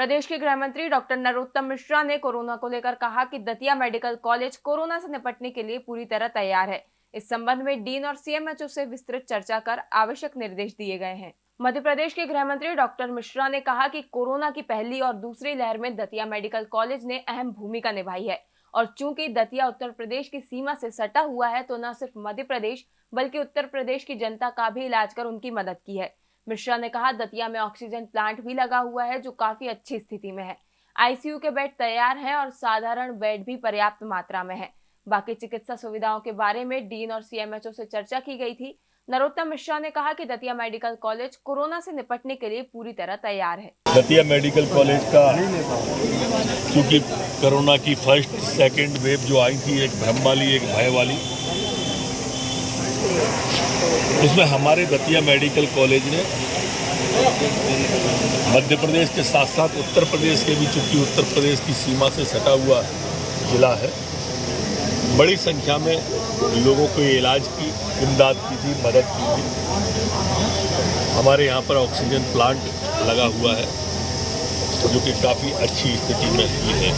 प्रदेश के गृह मंत्री डॉक्टर नरोत्तम मिश्रा ने कोरोना को लेकर कहा कि दतिया मेडिकल कॉलेज कोरोना से निपटने के लिए पूरी तरह तैयार है। इस संबंध में डीन और सीएमएचओ से विस्तृत चर्चा कर आवश्यक निर्देश दिए गए हैं। मध्य प्रदेश के गृह मंत्री डॉक्टर मिश्रा ने कहा कि कोरोना की पहली और दूसरी लहर में दतिया मेडिकल कॉलेज ने अहम भूमिका निभाई है और चूँकि दतिया उत्तर प्रदेश की सीमा से सटा हुआ है तो न सिर्फ़ मध्य प्रदेश, बल्कि उत्तर प्रदेश की जनता का भी इलाज कर उनकी मदद की है। मिश्रा ने कहा, दतिया में ऑक्सीजन प्लांट भी लगा हुआ है, जो काफ़ी अच्छी स्थिति में है। आईसीयू के बेड तैयार हैं और साधारण बेड भी पर्याप्त मात्रा में है। बाकी चिकित्सा सुविधाओं के बारे में डीन और सीएमएचओ से चर्चा की गई थी। नरोत्तम मिश्रा ने कहा कि दतिया मेडिकल कॉलेज कोरोना से निपटने के लिए पूरी तरह तैयार है। दतिया मेडिकल कॉलेज का क्योंकि कोरोना की फ़र्स्ट, सेकंड वेव जो आई थी, एक भ्रम वाली एक भय वाली उसमें हमारे दतिया मेडिकल कॉलेज ने मध्य प्रदेश के साथ साथ उत्तर प्रदेश के भी, चूँकि उत्तर प्रदेश की सीमा से सटा हुआ जिला है, बड़ी संख्या में लोगों को इलाज की, इमदाद की थी, मदद की थी। हमारे यहाँ पर ऑक्सीजन प्लांट लगा हुआ है, जो कि काफ़ी अच्छी स्थिति में ही। है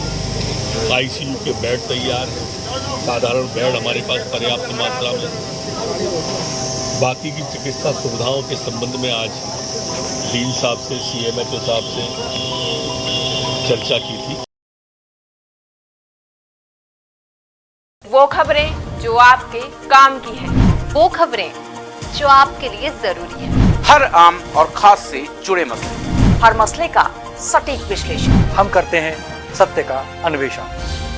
आईसीयू के बेड तैयार हैं। साधारण बेड हमारे पास पर्याप्त मात्रा में बाकी की चिकित्सा सुविधाओं के संबंध में आज डीन साहब से सीएमएचओ साहब से चर्चा की थी। वो खबरें जो आपके काम की है। वो खबरें जो आपके लिए ज़रूरी है। हर आम और खास से जुड़े मसले। हर मसले का सटीक विश्लेषण। हम करते हैं सत्य का अन्वेषण।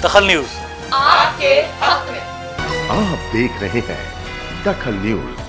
दखल न्यूज़। आपके हक में। आप देख रहे हैं दखल न्यूज़।